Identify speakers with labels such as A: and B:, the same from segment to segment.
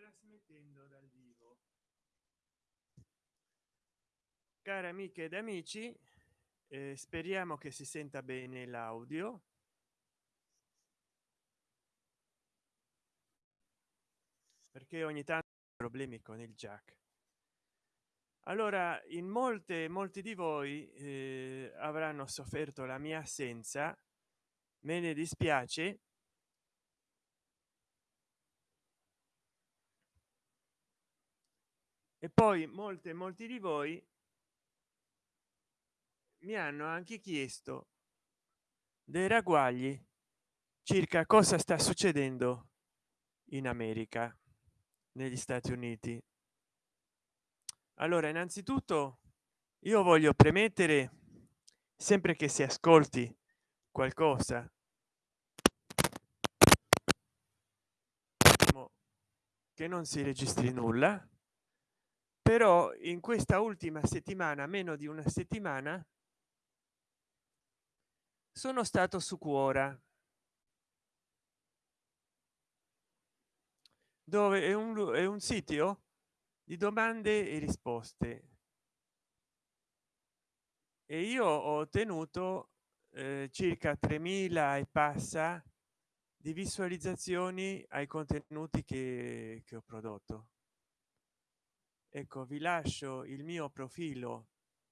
A: trasmettendo dal vivo. Cari amiche ed amici eh, speriamo che si senta bene l'audio. Perché ogni tanto problemi con il jack. Allora in molte molti di voi eh, avranno sofferto la mia assenza. Me ne dispiace e poi molte molti di voi mi hanno anche chiesto dei ragguagli circa cosa sta succedendo in america negli stati uniti. Allora innanzitutto io voglio premettere sempre che si ascolti qualcosa che non si registri nulla però in questa ultima settimana meno di una settimana sono stato su cuora dove è un, è un sito di domande e risposte. E io ho ottenuto eh, circa 3000 e passa di visualizzazioni ai contenuti che, che ho prodotto ecco vi lascio il mio profilo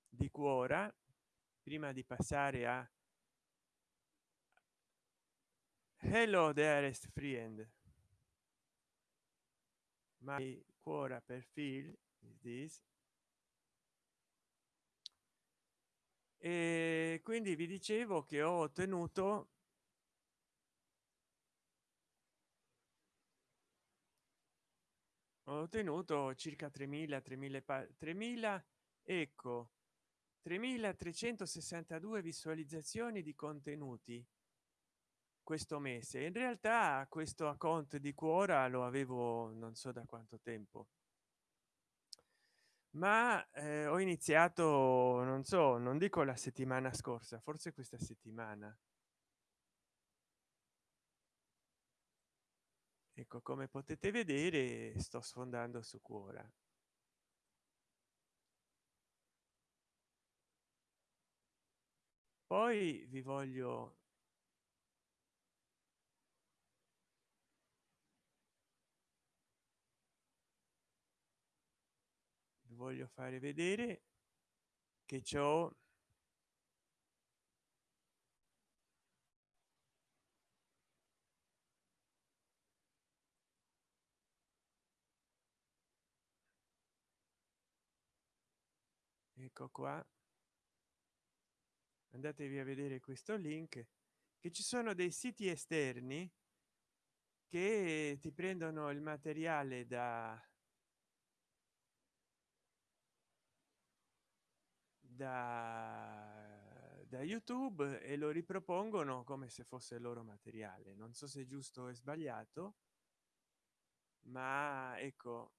A: di cuora prima di passare a hello dearest friend. My cuora profile is this. E quindi vi dicevo che ho ottenuto ho ottenuto circa 3000 3000 3000 ecco 3362 visualizzazioni di contenuti questo mese. In realtà questo account di cuora lo avevo non so da quanto tempo. Ma eh, ho iniziato non so non dico la settimana scorsa forse questa settimana ecco come potete vedere sto sfondando su cuora poi vi voglio vi voglio fare vedere che ciò ecco qua. Andatevi a vedere questo link che ci sono dei siti esterni che ti prendono il materiale da da, da youtube e lo ripropongono come se fosse il loro materiale. Non so se è giusto o sbagliato ma ecco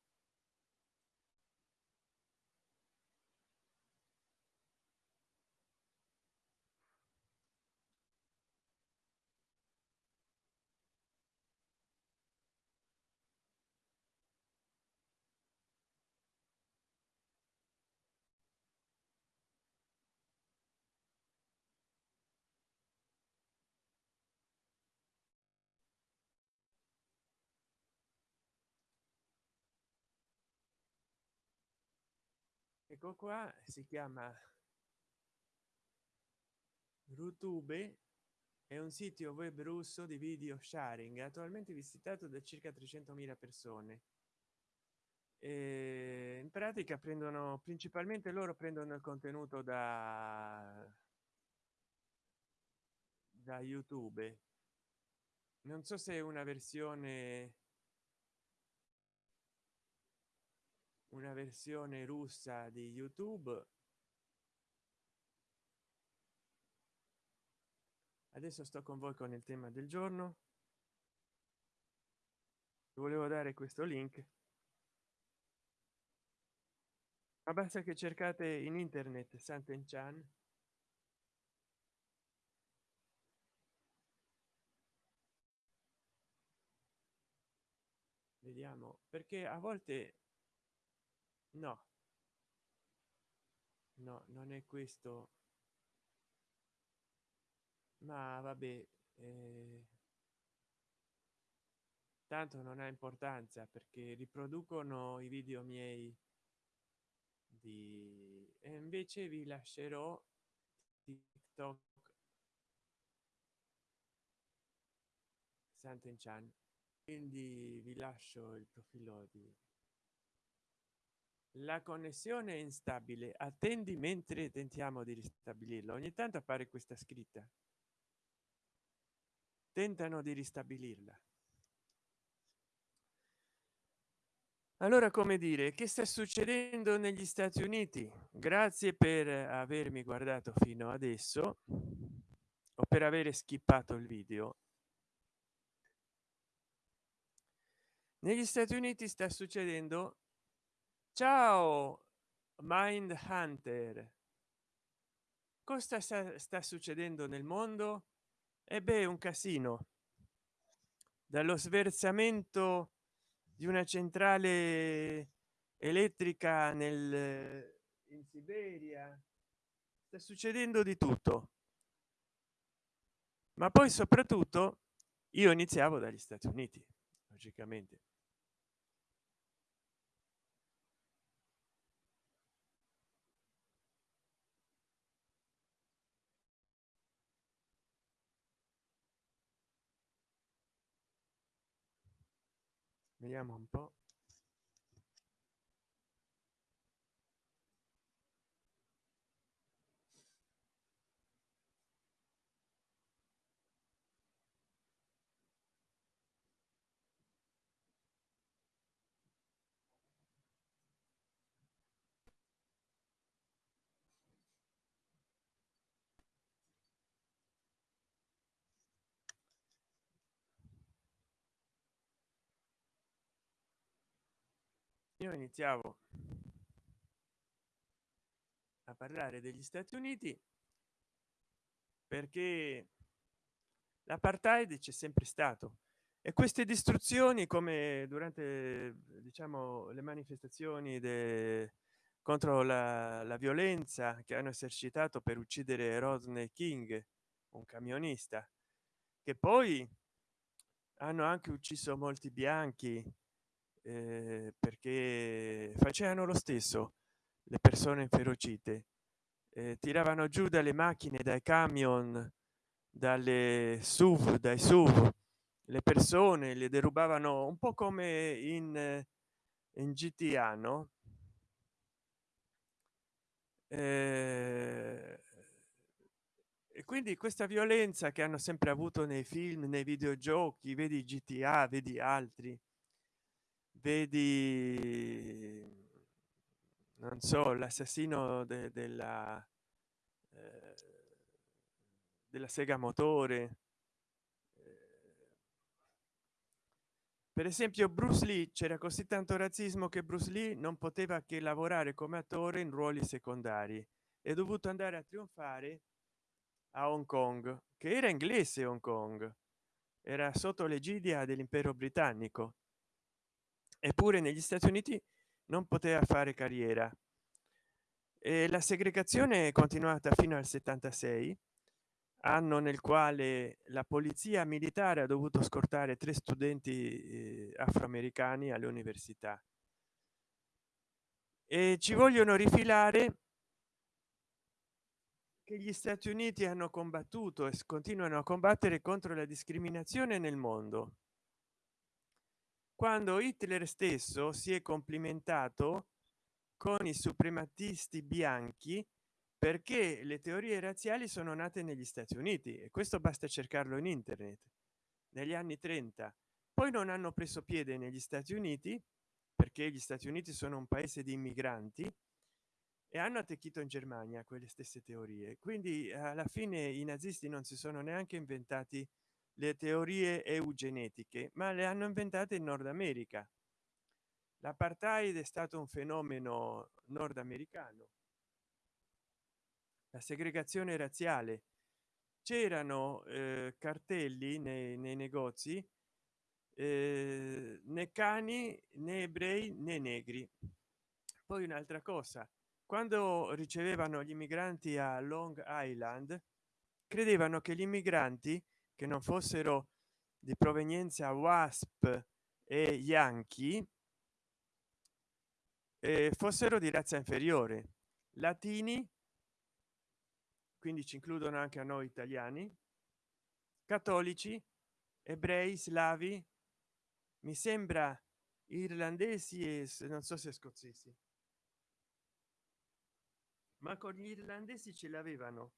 A: ecco qua si chiama youtube è un sito web russo di video sharing attualmente visitato da circa 300.000 persone. E in pratica prendono principalmente loro prendono il contenuto da da youtube. Non so se è una versione una versione russa di youtube. Adesso sto con voi con il tema del giorno. Volevo dare questo link. Ma basta che cercate in internet santen chan vediamo perché a volte no. No non è questo. Ma vabbè eh, tanto non ha importanza perché riproducono i video miei di e invece vi lascerò tiktok. Sant'Enchan. Quindi vi lascio il profilo di la connessione è instabile attendi mentre tentiamo di ristabilirlo ogni tanto appare questa scritta. Tentano di ristabilirla. Allora come dire che sta succedendo negli stati uniti? Grazie per avermi guardato fino adesso o per avere skippato il video. Negli stati uniti sta succedendo ciao mind hunter. Cosa sta, sta succedendo nel mondo? E beh un casino. Dallo sversamento di una centrale elettrica nel in siberia sta succedendo di tutto. Ma poi soprattutto io iniziavo dagli stati uniti logicamente vediamo un po io iniziavo a parlare degli stati uniti perché l'apartheid c'è sempre stato e queste distruzioni come durante diciamo le manifestazioni de, contro la, la, violenza che hanno esercitato per uccidere Rodney King un camionista che poi hanno anche ucciso molti bianchi eh, perché facevano lo stesso le persone inferocite. Eh, tiravano giù dalle macchine dai camion dalle suv dai suv le persone le derubavano un po come in in gta no? Eh, e quindi questa violenza che hanno sempre avuto nei film nei videogiochi vedi gta vedi altri vedi non so l'assassino de, della eh, della sega motore. Eh, per esempio bruce lee c'era così tanto razzismo che bruce lee non poteva che lavorare come attore in ruoli secondari. È dovuto andare a trionfare a hong kong che era inglese hong kong. Era sotto l'egidia dell'impero britannico eppure negli stati uniti non poteva fare carriera. E la segregazione è continuata fino al 76 anno nel quale la polizia militare ha dovuto scortare tre studenti eh, afroamericani alle università e ci vogliono rifilare che gli stati uniti hanno combattuto e continuano a combattere contro la discriminazione nel mondo quando hitler stesso si è complimentato con i suprematisti bianchi perché le teorie razziali sono nate negli stati uniti e questo basta cercarlo in internet. Negli anni 30 poi non hanno preso piede negli stati uniti perché gli stati uniti sono un paese di immigranti e hanno attecchito in germania quelle stesse teorie. Quindi alla fine i nazisti non si sono neanche inventati le teorie eugenetiche ma le hanno inventate in nord america. L'apartheid è stato un fenomeno nordamericano. La segregazione razziale. C'erano eh, cartelli nei, nei negozi eh, né cani né ebrei né negri. Poi un'altra cosa. Quando ricevevano gli immigranti a long island credevano che gli immigranti che non fossero di provenienza wasp e yankee eh, fossero di razza inferiore. Latini quindi ci includono anche a noi italiani. Cattolici ebrei slavi mi sembra irlandesi e non so se scozzesi. Ma con gli irlandesi ce l'avevano.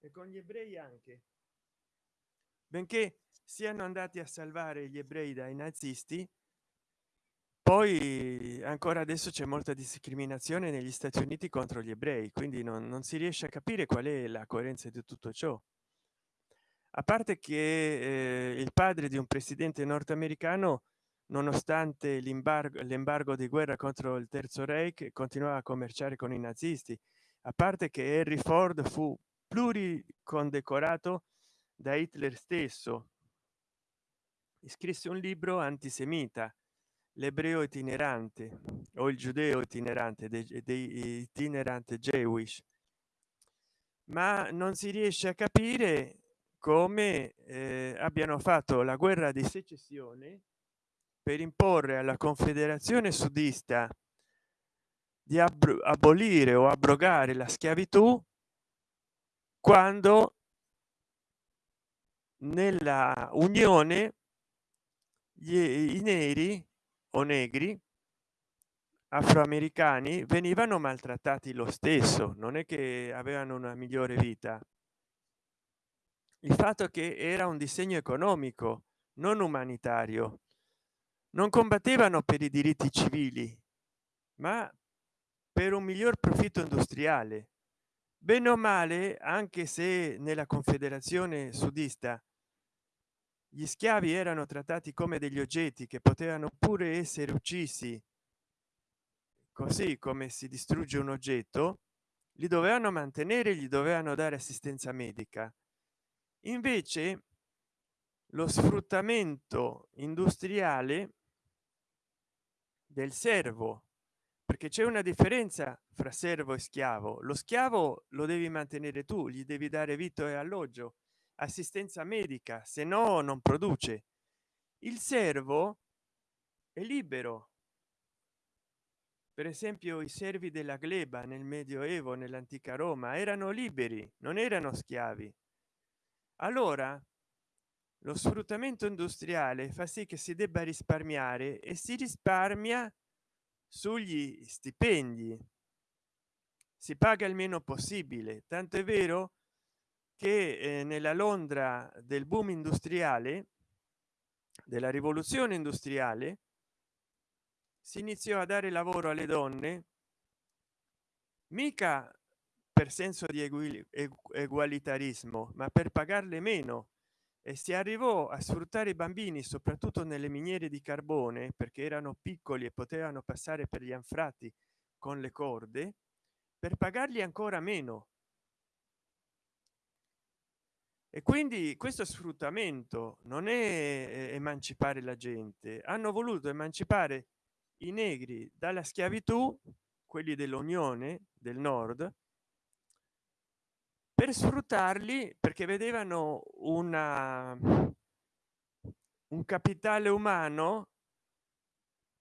A: E con gli ebrei anche benché siano andati a salvare gli ebrei dai nazisti poi ancora adesso c'è molta discriminazione negli stati uniti contro gli ebrei quindi non, non si riesce a capire qual è la coerenza di tutto ciò. A parte che eh, il padre di un presidente nordamericano nonostante l'embargo di guerra contro il terzo reich continuava a commerciare con i nazisti. A parte che henry ford fu pluricondecorato da hitler stesso. Scrisse un libro antisemita l'ebreo itinerante o il giudeo itinerante dei, dei itinerante jewish. Ma non si riesce a capire come eh, abbiano fatto la guerra di secessione per imporre alla confederazione sudista di abolire o abrogare la schiavitù quando nella unione gli, i neri o negri afroamericani venivano maltrattati lo stesso non è che avevano una migliore vita. Il fatto che era un disegno economico non umanitario. Non combattevano per i diritti civili ma per un miglior profitto industriale. Bene o male anche se nella confederazione sudista gli schiavi erano trattati come degli oggetti che potevano pure essere uccisi. Così come si distrugge un oggetto li dovevano mantenere gli dovevano dare assistenza medica. Invece lo sfruttamento industriale del servo perché c'è una differenza fra servo e schiavo. Lo schiavo lo devi mantenere tu gli devi dare vitto e alloggio assistenza medica se no non produce. Il servo è libero. Per esempio i servi della gleba nel medioevo nell'antica roma erano liberi non erano schiavi. Allora lo sfruttamento industriale fa sì che si debba risparmiare e si risparmia sugli stipendi. Si paga il meno possibile tanto è vero che eh, nella londra del boom industriale della rivoluzione industriale si iniziò a dare lavoro alle donne mica per senso di egualitarismo ma per pagarle meno. E si arrivò a sfruttare i bambini soprattutto nelle miniere di carbone perché erano piccoli e potevano passare per gli anfratti con le corde per pagargli ancora meno e quindi questo sfruttamento non è eh, emancipare la gente hanno voluto emancipare i negri dalla schiavitù quelli dell'unione del nord per sfruttarli perché vedevano una un capitale umano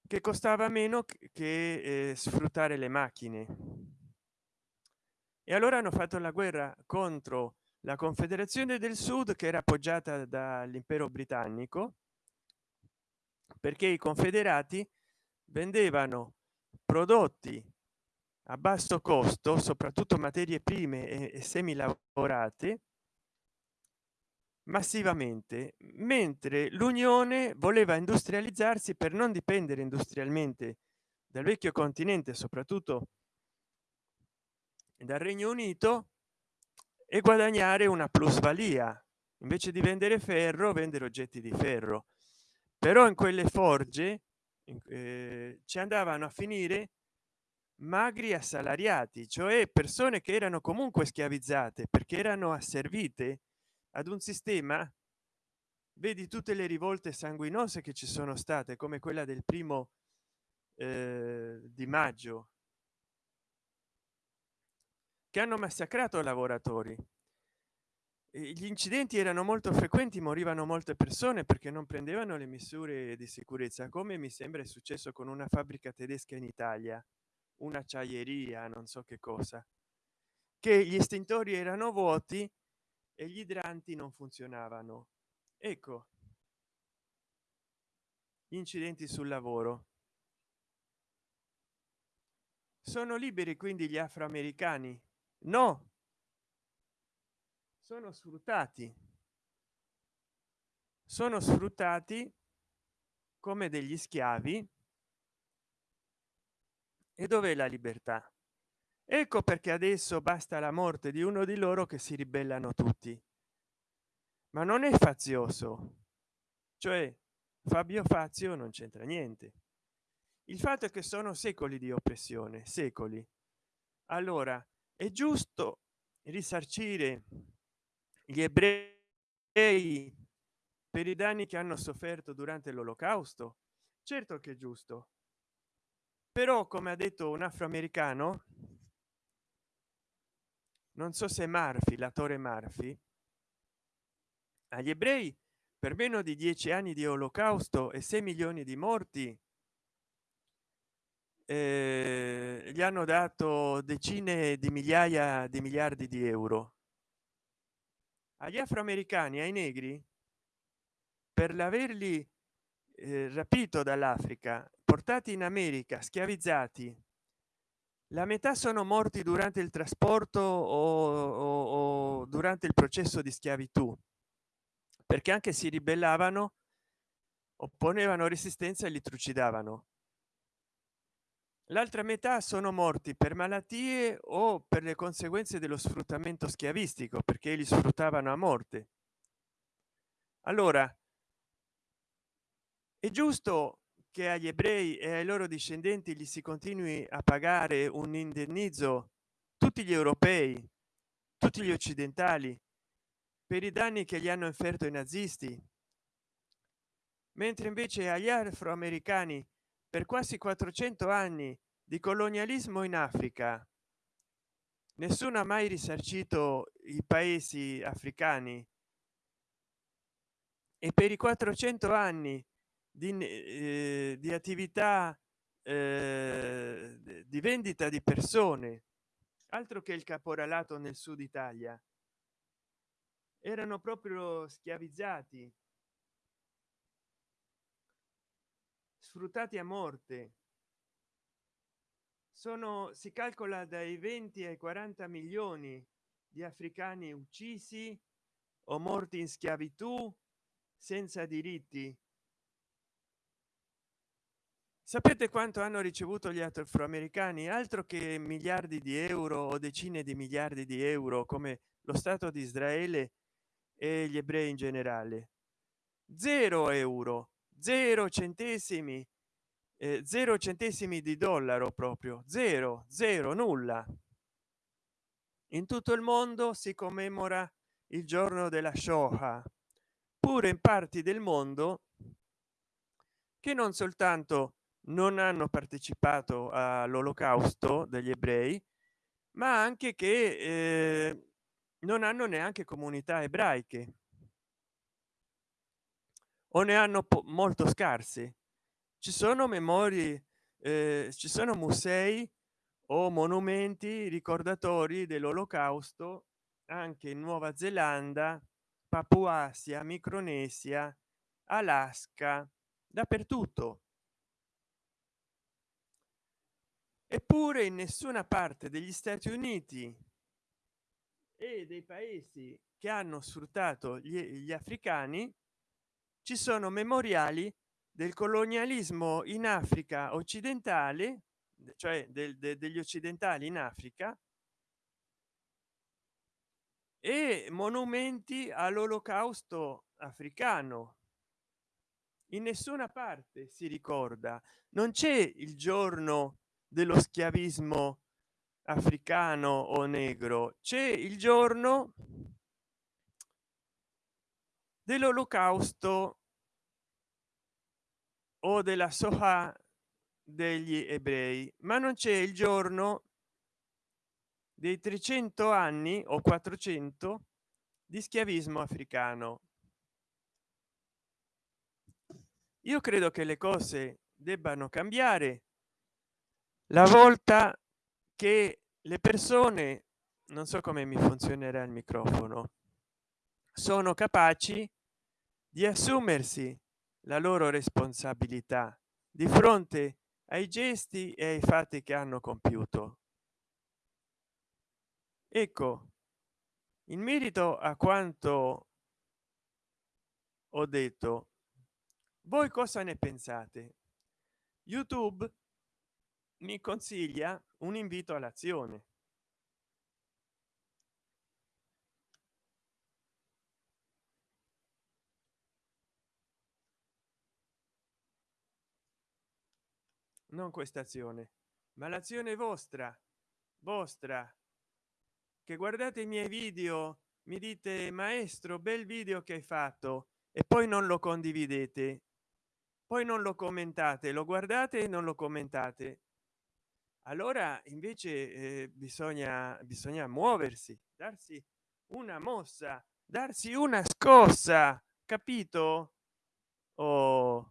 A: che costava meno che eh, sfruttare le macchine. E allora hanno fatto la guerra contro la confederazione del sud che era appoggiata dall'impero britannico perché i confederati vendevano prodotti a basso costo soprattutto materie prime e, e semi lavorate massivamente mentre l'unione voleva industrializzarsi per non dipendere industrialmente dal vecchio continente soprattutto dal regno unito e guadagnare una plusvalia. Invece di vendere ferro vendere oggetti di ferro. Però in quelle forge eh, ci andavano a finire magri assalariati cioè persone che erano comunque schiavizzate perché erano asservite ad un sistema. Vedi tutte le rivolte sanguinose che ci sono state come quella del primo eh, di maggio che hanno massacrato lavoratori. Gli incidenti erano molto frequenti morivano molte persone perché non prendevano le misure di sicurezza come mi sembra è successo con una fabbrica tedesca in italia un'acciaieria non so che cosa che gli estintori erano vuoti e gli idranti non funzionavano. Ecco gli incidenti sul lavoro. Sono liberi quindi gli afroamericani no. Sono sfruttati. Sono sfruttati come degli schiavi. E dove la libertà? Ecco perché adesso basta la morte di uno di loro che si ribellano tutti. Ma non è fazioso. Cioè fabio fazio non c'entra niente. Il fatto è che sono secoli di oppressione secoli. Allora è giusto risarcire gli ebrei per i danni che hanno sofferto durante l'olocausto? Certo che è giusto. Però come ha detto un afroamericano non so se marfi l'attore marfi agli ebrei per meno di dieci anni di olocausto e 6 milioni di morti eh, gli hanno dato decine di migliaia di miliardi di euro. Agli afroamericani ai negri per l'averli eh, rapito dall'africa portati in america schiavizzati la metà sono morti durante il trasporto o, o, o durante il processo di schiavitù perché anche si ribellavano opponevano resistenza e li trucidavano l'altra metà sono morti per malattie o per le conseguenze dello sfruttamento schiavistico perché li sfruttavano a morte. Allora è giusto che agli ebrei e ai loro discendenti gli si continui a pagare un indennizzo tutti gli europei tutti gli occidentali per i danni che gli hanno inferto i nazisti. Mentre invece agli afroamericani per quasi 400 anni di colonialismo in africa. Nessuno ha mai risarcito i paesi africani. E per i 400 anni di, eh, di attività eh, di vendita di persone altro che il caporalato nel sud italia erano proprio schiavizzati sfruttati a morte. Sono si calcola dai 20 ai 40 milioni di africani uccisi o morti in schiavitù senza diritti. Sapete quanto hanno ricevuto gli afroamericani? Altro che miliardi di euro o decine di miliardi di euro come lo stato di israele e gli ebrei in generale. Zero euro zero centesimi eh, zero centesimi di dollaro proprio zero zero nulla. In tutto il mondo si commemora il giorno della shoah pure in parti del mondo che non soltanto non hanno partecipato all'olocausto degli ebrei ma anche che eh, non hanno neanche comunità ebraiche o ne hanno molto scarse ci sono memorie eh, ci sono musei o monumenti ricordatori dell'olocausto anche in nuova zelanda papuasia micronesia alaska dappertutto. Eppure in nessuna parte degli stati uniti e dei paesi che hanno sfruttato gli, gli africani ci sono memoriali del colonialismo in africa occidentale cioè del, de, degli occidentali in africa e monumenti all'olocausto africano. In nessuna parte si ricorda. Non c'è il giorno dello schiavismo africano o negro c'è il giorno dell'olocausto o della soha degli ebrei ma non c'è il giorno dei 300 anni o 400 di schiavismo africano. Io credo che le cose debbano cambiare. La volta che le persone non so come mi funzionerà il microfono sono capaci di assumersi la loro responsabilità di fronte ai gesti e ai fatti che hanno compiuto. Ecco in merito a quanto ho detto voi cosa ne pensate? Youtube mi consiglia un invito all'azione non questa azione ma l'azione vostra vostra. Che guardate i miei video mi dite maestro bel video che hai fatto e poi non lo condividete. Poi non lo commentate lo guardate e non lo commentate. Allora invece eh, bisogna bisogna muoversi darsi una mossa darsi una scossa capito? Oh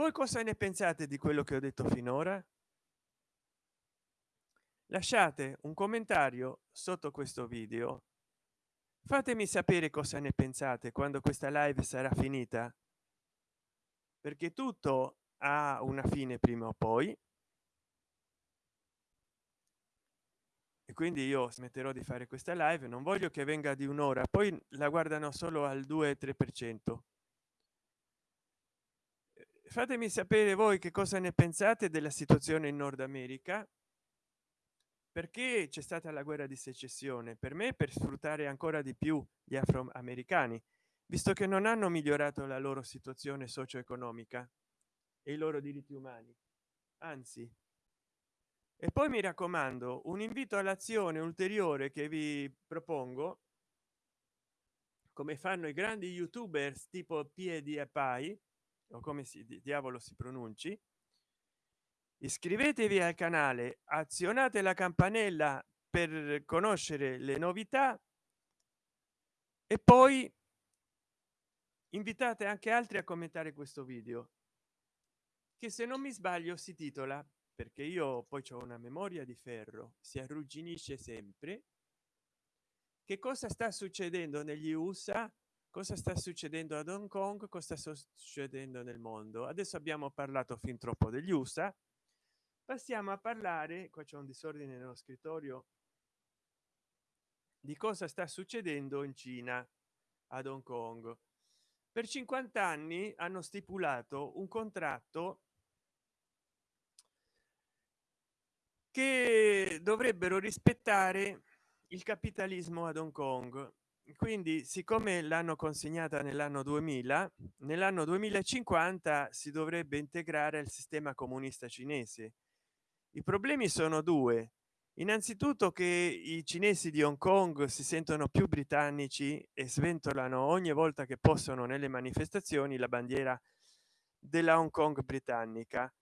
A: voi cosa ne pensate di quello che ho detto finora? Lasciate un commentario sotto questo video. Fatemi sapere cosa ne pensate quando questa live sarà finita. Perché tutto ha una fine prima o poi. E quindi io smetterò di fare questa live. Non voglio che venga di un'ora poi la guardano solo al 2 3 per cento fatemi sapere voi che cosa ne pensate della situazione in nord america. Perché c'è stata la guerra di secessione? Per me per sfruttare ancora di più gli afroamericani visto che non hanno migliorato la loro situazione socio-economica e i loro diritti umani. Anzi. E poi mi raccomando un invito all'azione ulteriore che vi propongo come fanno i grandi youtubers tipo piedi e pai o come si diavolo si pronunci iscrivetevi al canale azionate la campanella per conoscere le novità e poi invitate anche altri a commentare questo video che se non mi sbaglio si titola perché io poi ho una memoria di ferro si arrugginisce sempre. Che cosa sta succedendo negli usa cosa sta succedendo ad hong kong cosa sta succedendo nel mondo. Adesso abbiamo parlato fin troppo degli usa passiamo a parlare qua c'è un disordine nello scrittorio di cosa sta succedendo in cina ad hong kong. Per 50 anni hanno stipulato un contratto che dovrebbero rispettare il capitalismo ad hong kong quindi siccome l'hanno consegnata nell'anno 2000 nell'anno 2050 si dovrebbe integrare il sistema comunista cinese. I problemi sono due. Innanzitutto che i cinesi di hong kong si sentono più britannici e sventolano ogni volta che possono nelle manifestazioni la bandiera della hong kong britannica.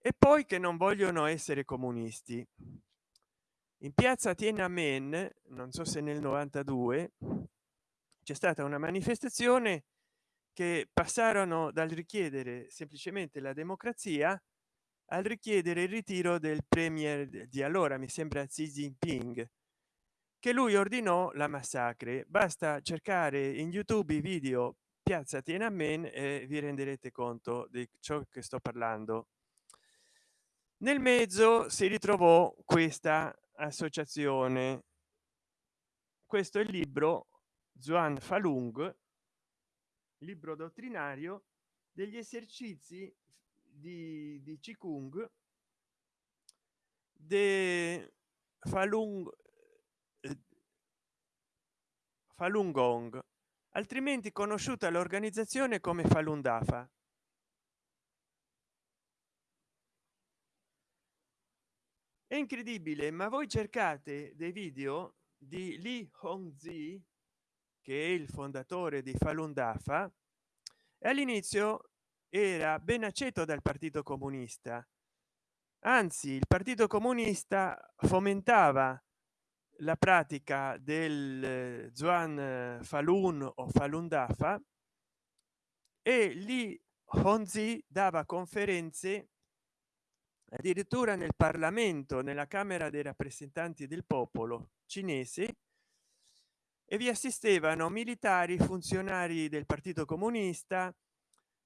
A: E poi che non vogliono essere comunisti in piazza tiananmen non so se nel 92 c'è stata una manifestazione che passarono dal richiedere semplicemente la democrazia al richiedere il ritiro del premier di allora mi sembra Xi Jinping che lui ordinò la massacre. Basta cercare in youtube i video piazza tiananmen e vi renderete conto di ciò che sto parlando. Nel mezzo si ritrovò questa associazione. Questo è il libro Zuan Falung libro dottrinario degli esercizi di, di Qigong. De Falun eh, Falun Gong altrimenti conosciuta l'organizzazione come Falun Dafa è incredibile ma voi cercate dei video di Li Hongzi che è il fondatore di Falun Dafa. E all'inizio era ben aceto dal partito comunista. Anzi il partito comunista fomentava la pratica del Zuan Falun o Falun Dafa e lì Honzi dava conferenze addirittura nel parlamento nella camera dei rappresentanti del popolo cinese e vi assistevano militari funzionari del partito comunista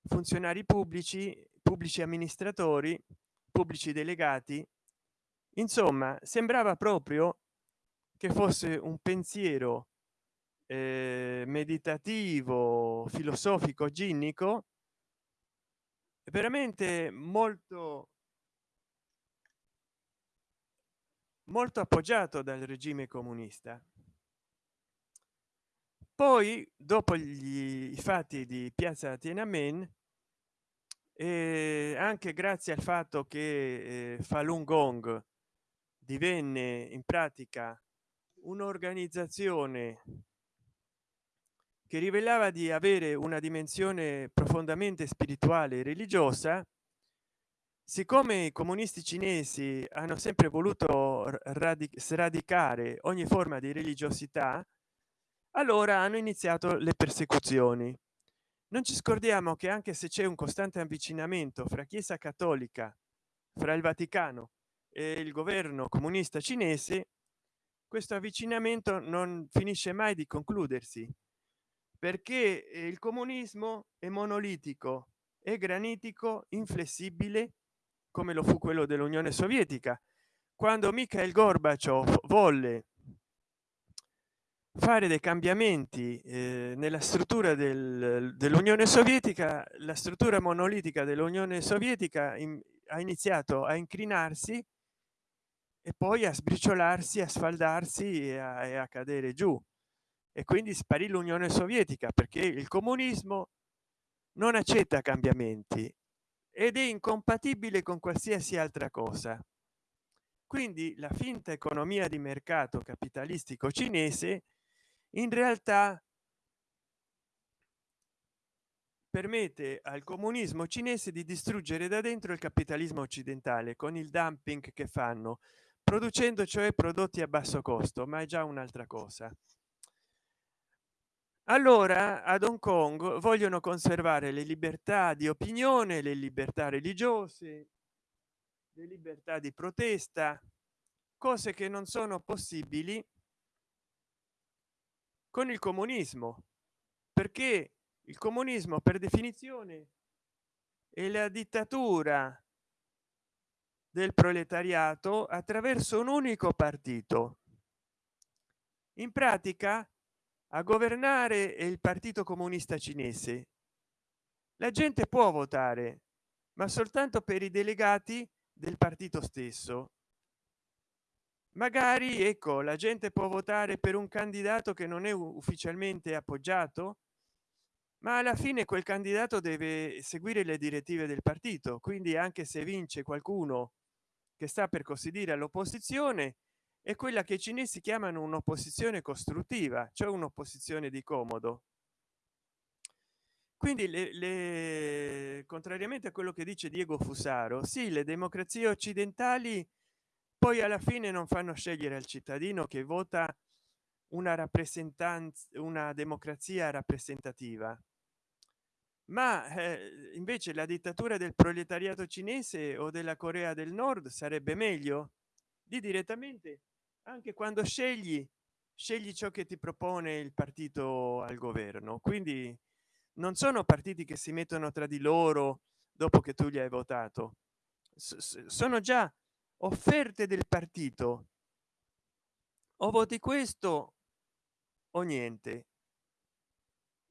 A: funzionari pubblici pubblici amministratori pubblici delegati. Insomma sembrava proprio che fosse un pensiero eh, meditativo filosofico ginnico veramente molto molto appoggiato dal regime comunista. Poi dopo gli, fatti di piazza tiananmen e anche grazie al fatto che eh, falun gong divenne in pratica un'organizzazione che rivelava di avere una dimensione profondamente spirituale e religiosa siccome i comunisti cinesi hanno sempre voluto sradicare ogni forma di religiosità allora hanno iniziato le persecuzioni. Non ci scordiamo che anche se c'è un costante avvicinamento fra chiesa cattolica fra il vaticano e il governo comunista cinese questo avvicinamento non finisce mai di concludersi perché il comunismo è monolitico e granitico inflessibile come lo fu quello dell'unione sovietica quando Mikhail gorbaciov volle fare dei cambiamenti eh, nella struttura del, dell'unione sovietica la struttura monolitica dell'unione sovietica in, ha iniziato a incrinarsi e poi a sbriciolarsi a sfaldarsi e a, e a cadere giù. E quindi sparì l'unione sovietica perché il comunismo non accetta cambiamenti ed è incompatibile con qualsiasi altra cosa quindi la finta economia di mercato capitalistico cinese in realtà permette al comunismo cinese di distruggere da dentro il capitalismo occidentale con il dumping che fanno producendo cioè prodotti a basso costo ma è già un'altra cosa. Allora ad hong kong vogliono conservare le libertà di opinione le libertà religiose le libertà di protesta cose che non sono possibili con il comunismo. Perché il comunismo per definizione è la dittatura del proletariato attraverso un unico partito. In pratica a governare è il partito comunista cinese. La gente può votare ma soltanto per i delegati del partito stesso. Magari ecco la gente può votare per un candidato che non è ufficialmente appoggiato ma alla fine quel candidato deve seguire le direttive del partito. Quindi anche se vince qualcuno che sta per così dire all'opposizione è quella che i cinesi chiamano un'opposizione costruttiva cioè un'opposizione di comodo quindi le, le, contrariamente a quello che dice diego fusaro sì le democrazie occidentali poi alla fine non fanno scegliere al cittadino che vota una rappresentanza una democrazia rappresentativa. Ma eh, invece la dittatura del proletariato cinese o della corea del nord sarebbe meglio? Di direttamente anche quando scegli scegli ciò che ti propone il partito al governo. Quindi non sono partiti che si mettono tra di loro dopo che tu gli hai votato. Sono già offerte del partito. O voti questo o niente.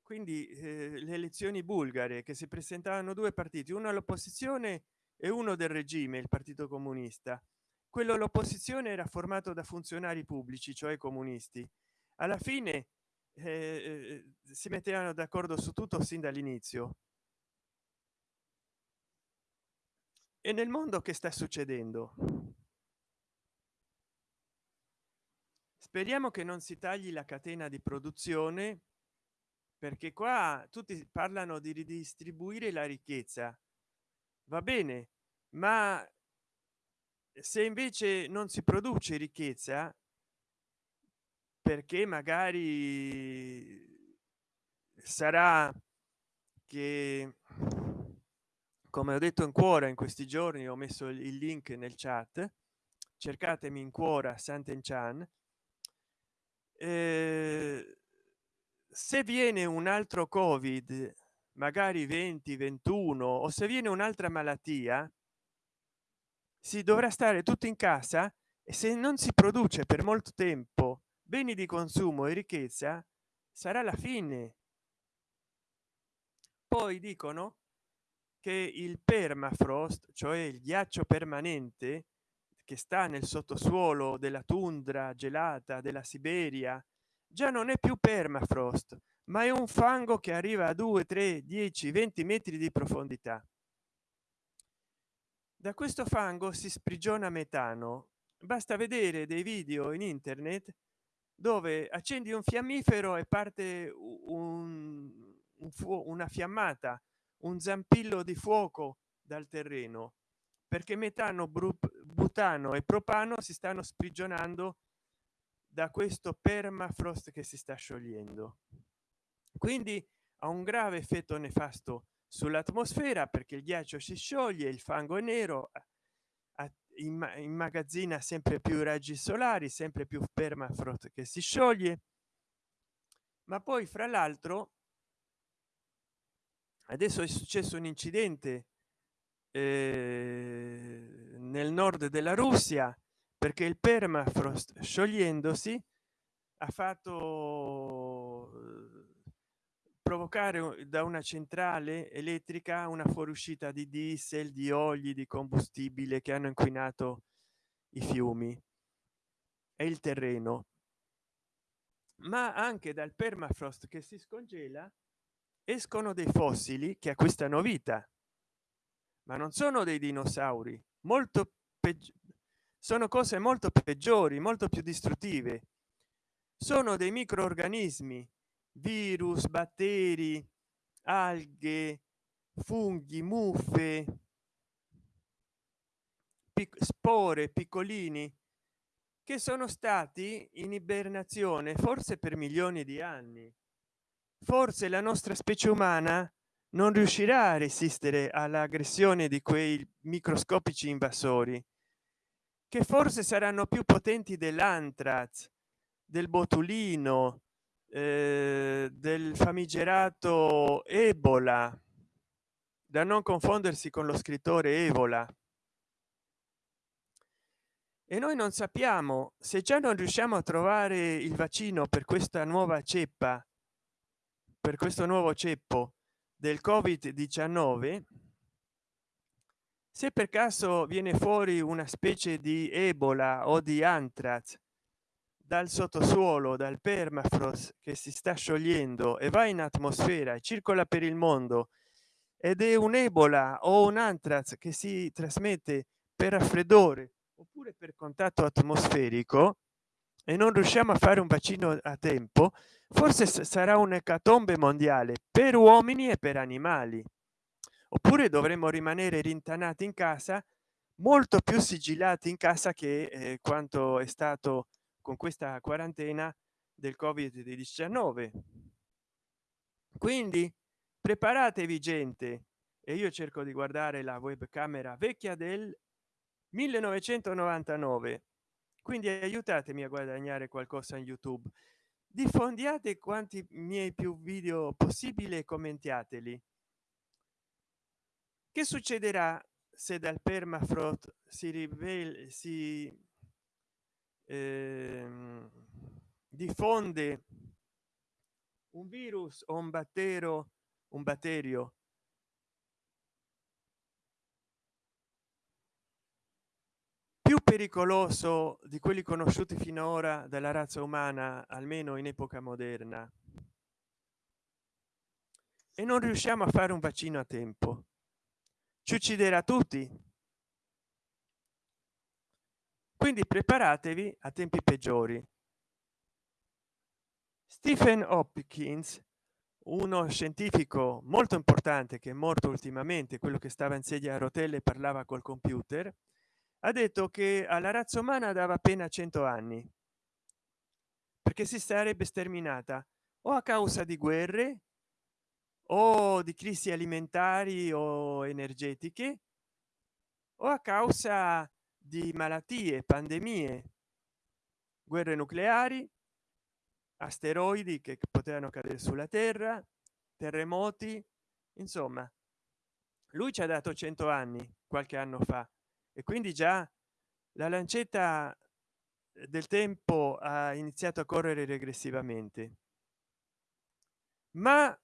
A: Quindi eh, le elezioni bulgare che si presentavano due partiti uno all'opposizione e uno del regime il partito comunista. Quello l'opposizione era formato da funzionari pubblici cioè comunisti. Alla fine eh, eh, si mettevano d'accordo su tutto sin dall'inizio. E nel mondo che sta succedendo? Speriamo che non si tagli la catena di produzione perché qua tutti parlano di ridistribuire la ricchezza. Va bene ma se invece non si produce ricchezza perché magari sarà che come ho detto in cuore in questi giorni ho messo il link nel chat cercatemi in cuora Sant'Enchan eh, se viene un altro covid magari 20 21 o se viene un'altra malattia si dovrà stare tutto in casa e se non si produce per molto tempo beni di consumo e ricchezza sarà la fine. Poi dicono che il permafrost cioè il ghiaccio permanente che sta nel sottosuolo della tundra gelata della siberia già non è più permafrost ma è un fango che arriva a 2 3 10 20 metri di profondità. Da questo fango si sprigiona metano. Basta vedere dei video in internet dove accendi un fiammifero e parte un, un una fiammata un zampillo di fuoco dal terreno perché metano butano e propano si stanno sprigionando da questo permafrost che si sta sciogliendo. Quindi ha un grave effetto sull'atmosfera perché il ghiaccio si scioglie il fango è nero immagazzina sempre più raggi solari sempre più permafrost che si scioglie. Ma poi fra l'altro adesso è successo un incidente eh, nel nord della russia perché il permafrost sciogliendosi ha fatto provocare da una centrale elettrica una fuoriuscita di diesel di oli di combustibile che hanno inquinato i fiumi e il terreno. Ma anche dal permafrost che si scongela escono dei fossili che acquistano vita. Ma non sono dei dinosauri molto sono cose molto peggiori molto più distruttive. Sono dei microorganismi virus batteri alghe funghi muffe spore piccolini che sono stati in ibernazione forse per milioni di anni. Forse la nostra specie umana non riuscirà a resistere all'aggressione di quei microscopici invasori che forse saranno più potenti dell'antrax del botulino eh, del famigerato ebola da non confondersi con lo scrittore evola e noi non sappiamo se già non riusciamo a trovare il vaccino per questa nuova ceppa per questo nuovo ceppo del covid 19 se per caso viene fuori una specie di ebola o di antrax dal sottosuolo dal permafrost che si sta sciogliendo e va in atmosfera e circola per il mondo ed è un ebola o un antrax che si trasmette per raffreddore oppure per contatto atmosferico e non riusciamo a fare un vaccino a tempo forse sarà un'ecatombe mondiale per uomini e per animali. Oppure dovremmo rimanere rintanati in casa molto più sigillati in casa che eh, quanto è stato con questa quarantena del covid 19 quindi preparatevi gente e io cerco di guardare la webcamera vecchia del 1999 quindi aiutatemi a guadagnare qualcosa in youtube. Diffondiate quanti miei più video possibile e commentiateli. Che succederà se dal permafrost si rivela si diffonde un virus o un battero un batterio? Più pericoloso di quelli conosciuti finora dalla razza umana almeno in epoca moderna. E non riusciamo a fare un vaccino a tempo. Ci ucciderà tutti quindi preparatevi a tempi peggiori. Stephen hopkins uno scientifico molto importante che è morto ultimamente quello che stava in sedia a rotelle e parlava col computer ha detto che alla razza umana dava appena 100 anni perché si sarebbe sterminata o a causa di guerre o di crisi alimentari o energetiche o a causa di malattie pandemie guerre nucleari asteroidi che potevano cadere sulla terra terremoti insomma lui ci ha dato 100 anni qualche anno fa e quindi già la lancetta del tempo ha iniziato a correre regressivamente ma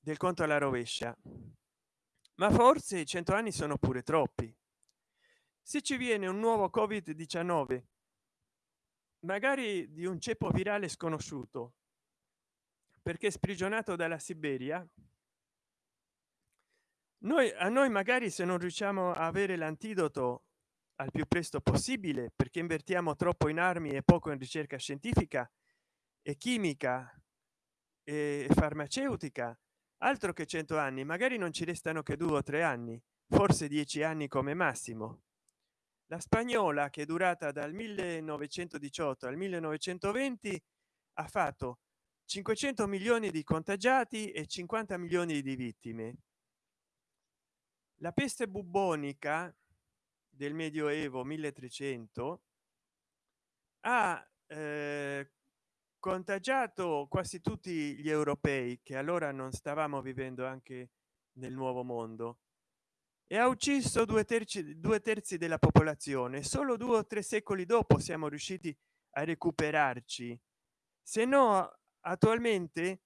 A: del conto alla rovescia ma forse i 100 anni sono pure troppi se ci viene un nuovo covid 19 magari di un ceppo virale sconosciuto perché sprigionato dalla siberia noi a noi magari se non riusciamo a avere l'antidoto al più presto possibile perché invertiamo troppo in armi e poco in ricerca scientifica e chimica e farmaceutica altro che 100 anni magari non ci restano che due o tre anni forse dieci anni come massimo la spagnola che è durata dal 1918 al 1920 ha fatto 500 milioni di contagiati e 50 milioni di vittime. La peste bubbonica del medioevo 1300 ha eh, contagiato quasi tutti gli europei che allora non stavamo vivendo anche nel nuovo mondo e ha ucciso due terzi due terzi della popolazione. Solo due o tre secoli dopo siamo riusciti a recuperarci. Se no attualmente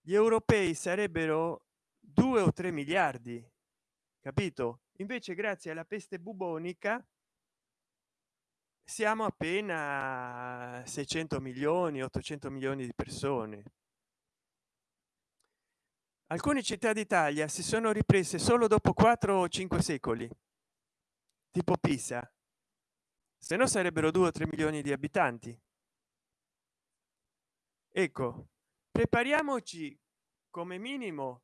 A: gli europei sarebbero due o tre miliardi capito? Invece grazie alla peste bubonica siamo appena 600 milioni 800 milioni di persone alcune città d'italia si sono riprese solo dopo 4 o 5 secoli tipo pisa. Se no sarebbero 2 o 3 milioni di abitanti. Ecco prepariamoci come minimo.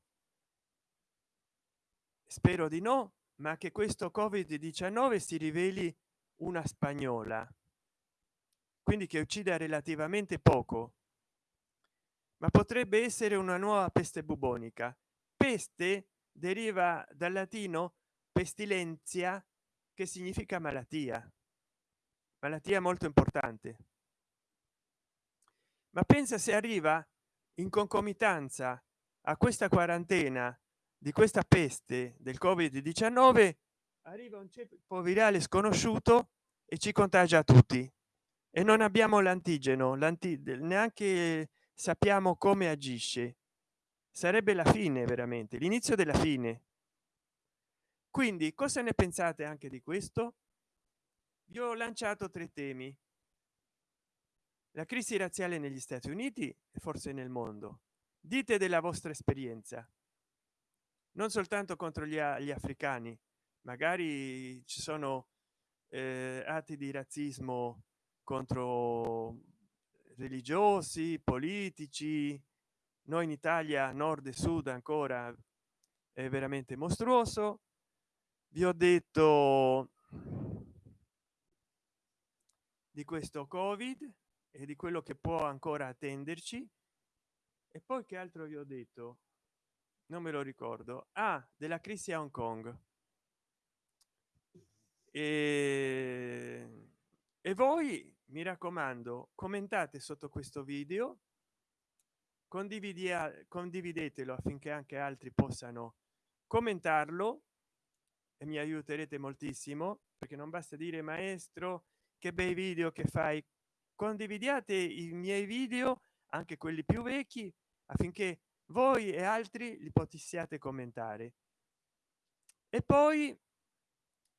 A: Spero di no ma che questo covid 19 si riveli una spagnola. Quindi che uccida relativamente poco ma potrebbe essere una nuova peste bubonica. Peste deriva dal latino pestilenzia che significa malattia. Malattia molto importante. Ma pensa se arriva in concomitanza a questa quarantena di questa peste del covid 19 arriva un ceppo virale sconosciuto e ci contagia tutti. E non abbiamo l'antigeno l'anti neanche sappiamo come agisce. Sarebbe la fine veramente l'inizio della fine. Quindi cosa ne pensate anche di questo? Vi ho lanciato tre temi. La crisi razziale negli stati uniti e forse nel mondo. Dite della vostra esperienza. Non soltanto contro gli, gli africani magari ci sono eh, atti di razzismo contro religiosi politici. Noi in italia nord e sud ancora è veramente mostruoso. Vi ho detto di questo covid e di quello che può ancora attenderci. E poi che altro vi ho detto? Non me lo ricordo. Ah della crisi a hong kong. E, e voi mi raccomando commentate sotto questo video condividi condividetelo affinché anche altri possano commentarlo e mi aiuterete moltissimo perché non basta dire maestro che bei video che fai. Condividiate i miei video anche quelli più vecchi affinché voi e altri li possiate commentare. E poi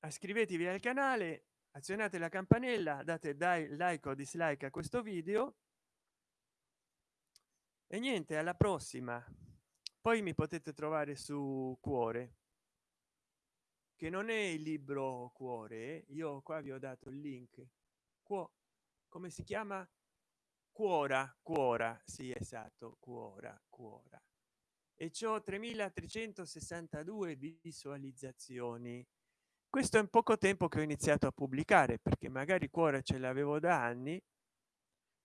A: iscrivetevi al canale azionate la campanella date dai like o dislike a questo video. E niente alla prossima. Poi mi potete trovare su cuore che non è il libro cuore io qua vi ho dato il link. Quo, come si chiama? Cuora cuora sì esatto cuora cuora. E ciò 3362 visualizzazioni questo è un poco tempo che ho iniziato a pubblicare perché magari cuore ce l'avevo da anni.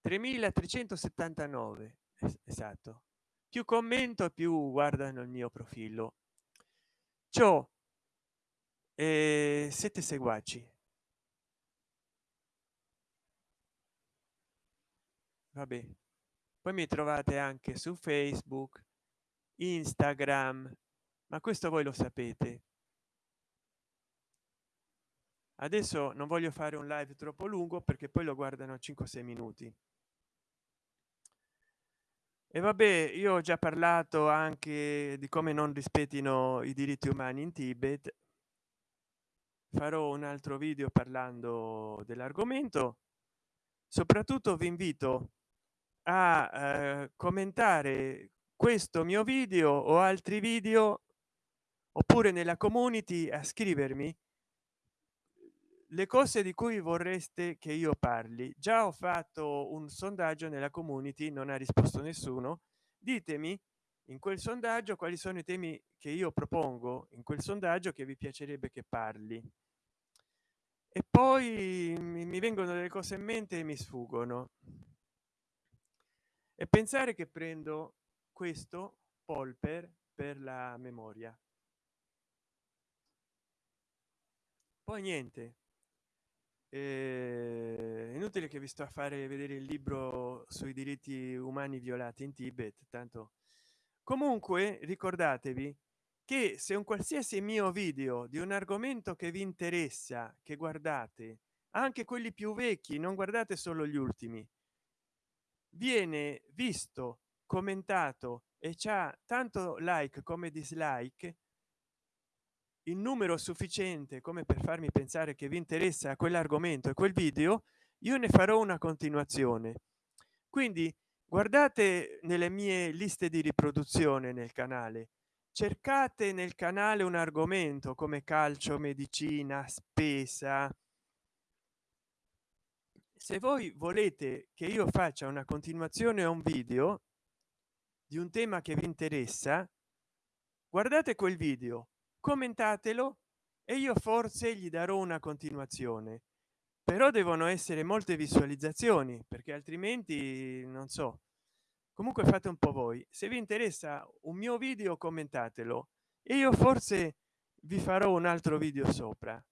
A: 3379 esatto. Più commento più guardano il mio profilo. Ciò e sette seguaci. Vabbè. Poi mi trovate anche su facebook instagram ma questo voi lo sapete adesso non voglio fare un live troppo lungo perché poi lo guardano 5 6 minuti. E vabbè io ho già parlato anche di come non rispettino i diritti umani in tibet. Farò un altro video parlando dell'argomento. Soprattutto vi invito a eh, commentare questo mio video o altri video oppure nella community a scrivermi le cose di cui vorreste che io parli. Già ho fatto un sondaggio nella community non ha risposto nessuno. Ditemi in quel sondaggio quali sono i temi che io propongo in quel sondaggio che vi piacerebbe che parli? E poi mi vengono delle cose in mente e mi sfuggono. E pensare che prendo questo polper per la memoria. Poi niente eh, inutile che vi sto a fare vedere il libro sui diritti umani violati in tibet tanto. Comunque ricordatevi che se un qualsiasi mio video di un argomento che vi interessa che guardate anche quelli più vecchi non guardate solo gli ultimi viene visto commentato e c'ha tanto like come dislike in numero sufficiente come per farmi pensare che vi interessa quell'argomento e quel video io ne farò una continuazione. Quindi guardate nelle mie liste di riproduzione nel canale. Cercate nel canale un argomento come calcio medicina spesa. Se voi volete che io faccia una continuazione a un video di un tema che vi interessa guardate quel video commentatelo e io forse gli darò una continuazione. Però devono essere molte visualizzazioni perché altrimenti non so. Comunque fate un po voi. Se vi interessa un mio video commentatelo. E io forse vi farò un altro video sopra.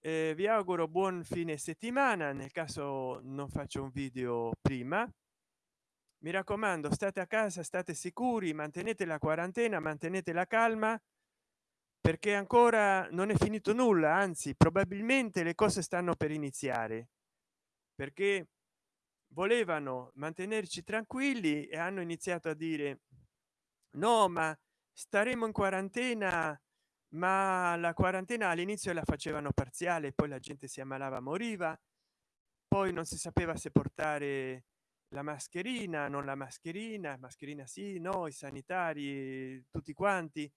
A: Eh, vi auguro buon fine settimana. Nel caso non faccio un video prima. Mi raccomando state a casa state sicuri mantenete la quarantena mantenete la calma perché ancora non è finito nulla anzi probabilmente le cose stanno per iniziare. Perché volevano mantenerci tranquilli e hanno iniziato a dire no ma staremo in quarantena ma la quarantena all'inizio la facevano parziale poi la gente si ammalava moriva poi non si sapeva se portare la mascherina non la mascherina mascherina sì no i sanitari tutti quanti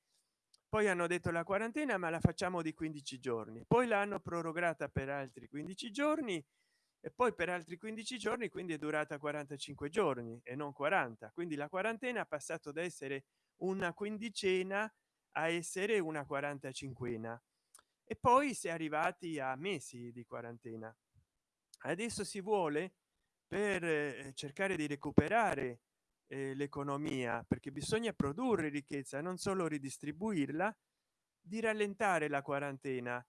A: poi hanno detto la quarantena ma la facciamo di 15 giorni. Poi l'hanno prorogata per altri 15 giorni e poi per altri 15 giorni quindi è durata 45 giorni e non 40 quindi la quarantena ha passato da essere una quindicena a essere una 45 e poi si è arrivati a mesi di quarantena. Adesso si vuole per eh, cercare di recuperare eh, l'economia perché bisogna produrre ricchezza non solo ridistribuirla di rallentare la quarantena.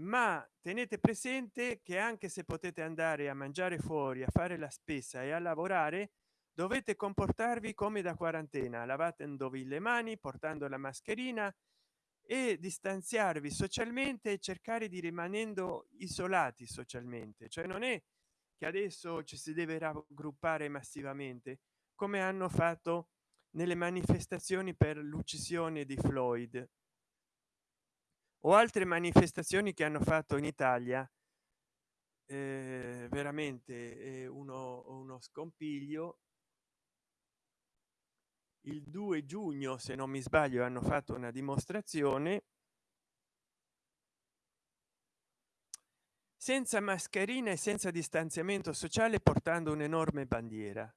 A: Ma tenete presente che anche se potete andare a mangiare fuori a fare la spesa e a lavorare dovete comportarvi come da quarantena. Lavatendovi le mani portando la mascherina e distanziarvi socialmente e cercare di rimanendo isolati socialmente. Cioè non è che adesso ci si deve raggruppare massivamente come hanno fatto nelle manifestazioni per l'uccisione di floyd. O altre manifestazioni che hanno fatto in italia eh, veramente uno, uno scompiglio. Il 2 giugno se non mi sbaglio hanno fatto una dimostrazione. Senza mascherina e senza distanziamento sociale portando un'enorme bandiera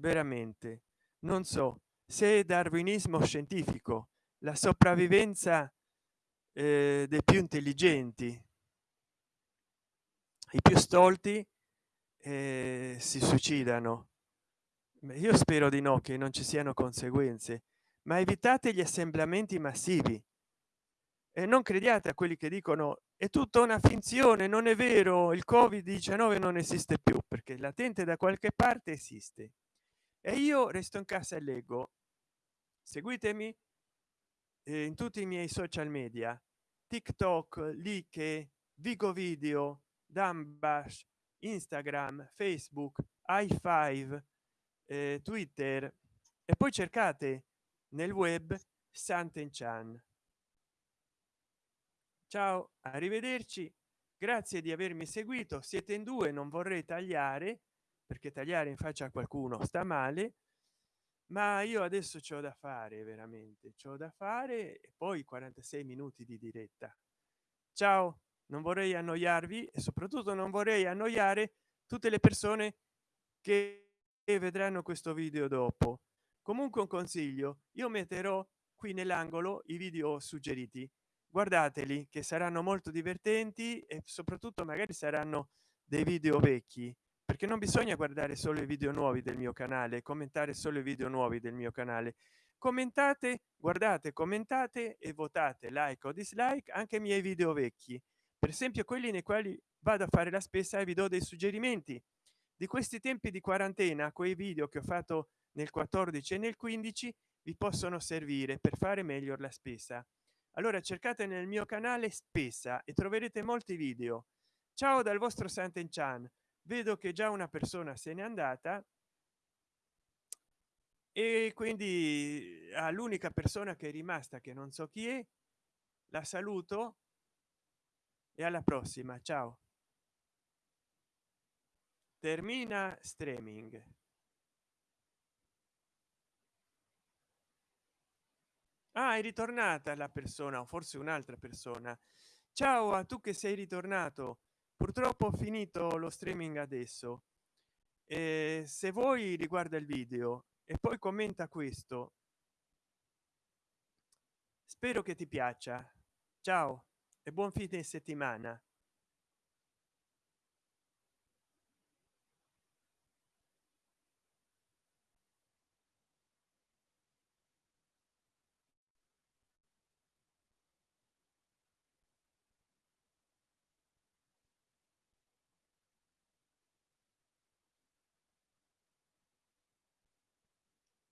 A: veramente. Non so se darwinismo scientifico la sopravvivenza eh, dei più intelligenti i più stolti eh, si suicidano. Io spero di no che non ci siano conseguenze ma evitate gli assemblamenti massivi. E non crediate a quelli che dicono è tutta una finzione non è vero il covid 19 non esiste più perché latente da qualche parte esiste e io resto in casa e leggo. Seguitemi eh, in tutti i miei social media. Tiktok like vigo video dambash instagram facebook i5 eh, twitter. E poi cercate nel web santen chan ciao arrivederci. Grazie di avermi seguito. Siete in due non vorrei tagliare perché tagliare in faccia a qualcuno sta male ma io adesso c'ho da fare veramente c'ho da fare e poi 46 minuti di diretta. Ciao non vorrei annoiarvi e soprattutto non vorrei annoiare tutte le persone che vedranno questo video dopo. Comunque un consiglio io metterò qui nell'angolo i video suggeriti. Guardateli che saranno molto divertenti e soprattutto magari saranno dei video vecchi perché non bisogna guardare solo i video nuovi del mio canale commentare solo i video nuovi del mio canale. Commentate guardate commentate e votate like o dislike anche i miei video vecchi. Per esempio quelli nei quali vado a fare la spesa e vi do dei suggerimenti. Di questi tempi di quarantena quei video che ho fatto nel 14 e nel 15 vi possono servire per fare meglio la spesa. Allora cercate nel mio canale spesa e troverete molti video. Ciao dal vostro santen chan vedo che già una persona se n'è andata e quindi all'unica persona che è rimasta che non so chi è la saluto e alla prossima. Ciao. Termina streaming. Ah, è ritornata la persona o forse un'altra persona. Ciao a tu che sei ritornato purtroppo ho finito lo streaming adesso. E se vuoi riguarda il video e poi commenta questo spero che ti piaccia. Ciao e buon fine settimana